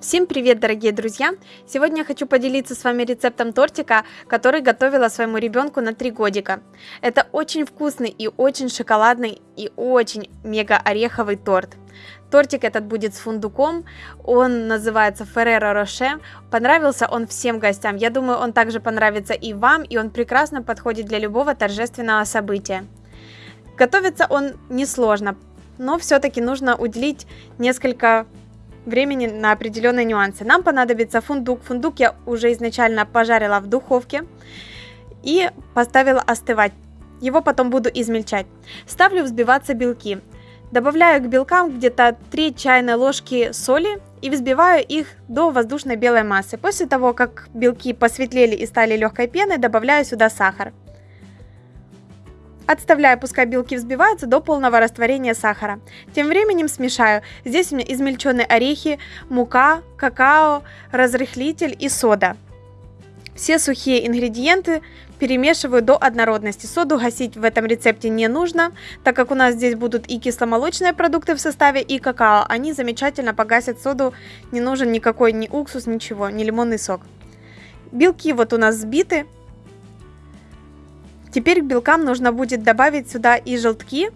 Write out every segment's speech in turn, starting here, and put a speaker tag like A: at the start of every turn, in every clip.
A: Всем привет, дорогие друзья! Сегодня я хочу поделиться с вами рецептом тортика, который готовила своему ребенку на 3 годика. Это очень вкусный и очень шоколадный и очень мега ореховый торт. Тортик этот будет с фундуком, он называется Ferrero Rocher. Понравился он всем гостям, я думаю, он также понравится и вам, и он прекрасно подходит для любого торжественного события. Готовится он несложно, но все-таки нужно уделить несколько времени на определенные нюансы. Нам понадобится фундук. Фундук я уже изначально пожарила в духовке и поставила остывать. Его потом буду измельчать. Ставлю взбиваться белки. Добавляю к белкам где-то 3 чайные ложки соли и взбиваю их до воздушной белой массы. После того, как белки посветлели и стали легкой пеной, добавляю сюда сахар. Отставляю, пускай белки взбиваются до полного растворения сахара. Тем временем смешаю. Здесь у меня измельченные орехи, мука, какао, разрыхлитель и сода. Все сухие ингредиенты перемешиваю до однородности. Соду гасить в этом рецепте не нужно, так как у нас здесь будут и кисломолочные продукты в составе, и какао. Они замечательно погасят соду, не нужен никакой ни уксус, ничего, ни лимонный сок. Белки вот у нас сбиты, Теперь к белкам нужно будет добавить сюда и желтки.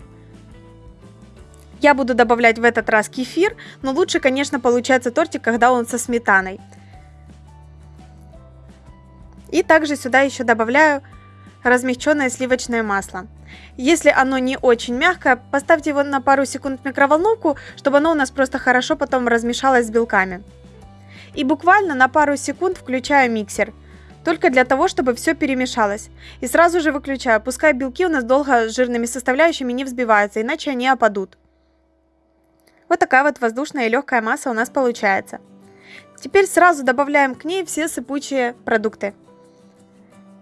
A: Я буду добавлять в этот раз кефир, но лучше, конечно, получается тортик, когда он со сметаной. И также сюда еще добавляю размягченное сливочное масло. Если оно не очень мягкое, поставьте его на пару секунд в микроволновку, чтобы оно у нас просто хорошо потом размешалось с белками. И буквально на пару секунд включаю миксер – только для того, чтобы все перемешалось. И сразу же выключаю, пускай белки у нас долго с жирными составляющими не взбиваются, иначе они опадут. Вот такая вот воздушная и легкая масса у нас получается. Теперь сразу добавляем к ней все сыпучие продукты.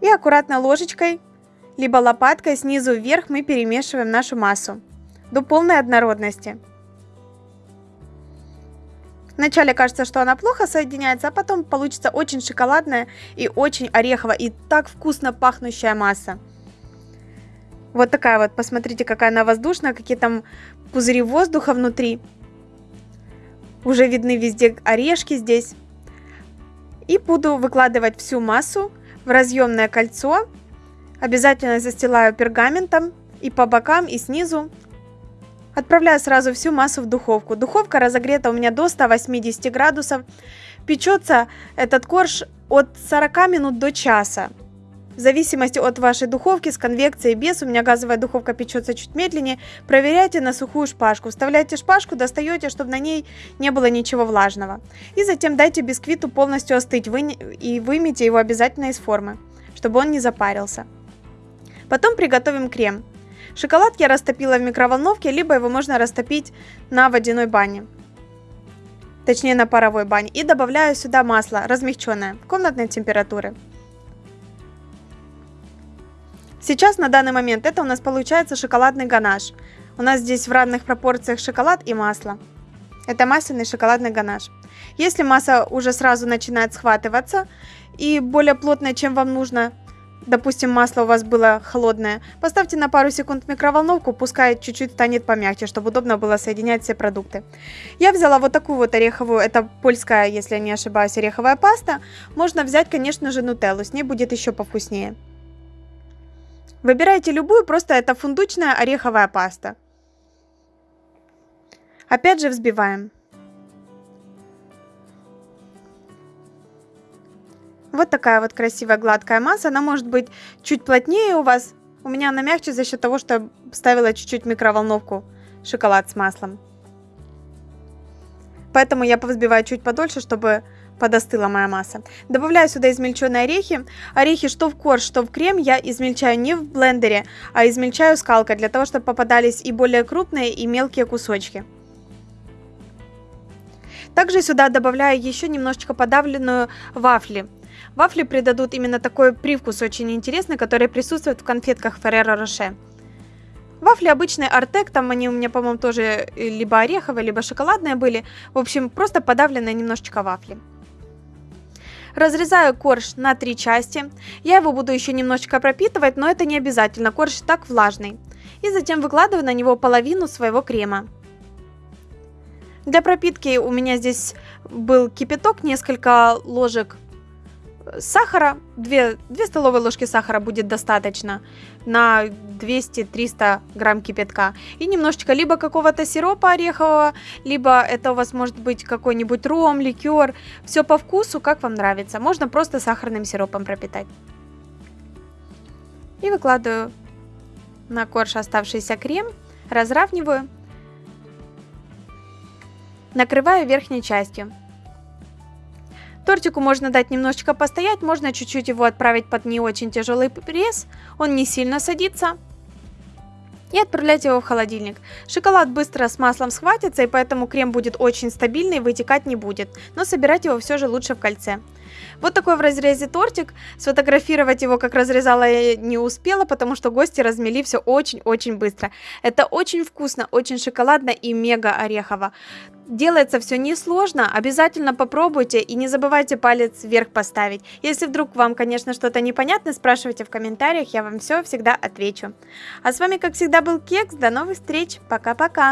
A: И аккуратно ложечкой, либо лопаткой снизу вверх мы перемешиваем нашу массу до полной однородности. Вначале кажется, что она плохо соединяется, а потом получится очень шоколадная и очень ореховая и так вкусно пахнущая масса. Вот такая вот, посмотрите, какая она воздушная, какие там пузыри воздуха внутри. Уже видны везде орешки здесь. И буду выкладывать всю массу в разъемное кольцо. Обязательно застилаю пергаментом и по бокам, и снизу. Отправляю сразу всю массу в духовку. Духовка разогрета у меня до 180 градусов. Печется этот корж от 40 минут до часа. В зависимости от вашей духовки, с конвекцией, без, у меня газовая духовка печется чуть медленнее, проверяйте на сухую шпажку. Вставляйте шпажку, достаете, чтобы на ней не было ничего влажного. И затем дайте бисквиту полностью остыть вы... и вымейте его обязательно из формы, чтобы он не запарился. Потом приготовим крем. Шоколад я растопила в микроволновке, либо его можно растопить на водяной бане. Точнее на паровой бане. И добавляю сюда масло размягченное комнатной температуры. Сейчас на данный момент это у нас получается шоколадный ганаш. У нас здесь в равных пропорциях шоколад и масло. Это масляный шоколадный ганаш. Если масса уже сразу начинает схватываться и более плотная, чем вам нужно, допустим, масло у вас было холодное, поставьте на пару секунд в микроволновку, пускай чуть-чуть станет помягче, чтобы удобно было соединять все продукты. Я взяла вот такую вот ореховую, это польская, если я не ошибаюсь, ореховая паста. Можно взять, конечно же, нутеллу, с ней будет еще повкуснее. Выбирайте любую, просто это фундучная ореховая паста. Опять же взбиваем. Вот такая вот красивая гладкая масса. Она может быть чуть плотнее у вас. У меня она мягче за счет того, что я ставила чуть-чуть микроволновку шоколад с маслом. Поэтому я повзбиваю чуть подольше, чтобы подостыла моя масса. Добавляю сюда измельченные орехи. Орехи что в корж, что в крем я измельчаю не в блендере, а измельчаю скалкой, для того, чтобы попадались и более крупные, и мелкие кусочки. Также сюда добавляю еще немножечко подавленную вафли. Вафли придадут именно такой привкус очень интересный, который присутствует в конфетках Ferrero Rocher. Вафли обычные Артек, там они у меня, по-моему, тоже либо ореховые, либо шоколадные были. В общем, просто подавленные немножечко вафли. Разрезаю корж на три части. Я его буду еще немножечко пропитывать, но это не обязательно, корж так влажный. И затем выкладываю на него половину своего крема. Для пропитки у меня здесь был кипяток, несколько ложек сахара, 2, 2 столовые ложки сахара будет достаточно на 200-300 грамм кипятка. И немножечко либо какого-то сиропа орехового, либо это у вас может быть какой-нибудь ром, ликер. Все по вкусу, как вам нравится. Можно просто сахарным сиропом пропитать. И выкладываю на корж оставшийся крем, разравниваю, накрываю верхней частью. Тортику можно дать немножечко постоять, можно чуть-чуть его отправить под не очень тяжелый пресс, он не сильно садится. И отправлять его в холодильник. Шоколад быстро с маслом схватится, и поэтому крем будет очень стабильный, вытекать не будет. Но собирать его все же лучше в кольце. Вот такой в разрезе тортик. Сфотографировать его, как разрезала, я не успела, потому что гости размели все очень-очень быстро. Это очень вкусно, очень шоколадно и мега орехово. Делается все несложно, обязательно попробуйте и не забывайте палец вверх поставить. Если вдруг вам, конечно, что-то непонятно, спрашивайте в комментариях, я вам все всегда отвечу. А с вами, как всегда, был Кекс, до новых встреч, пока-пока!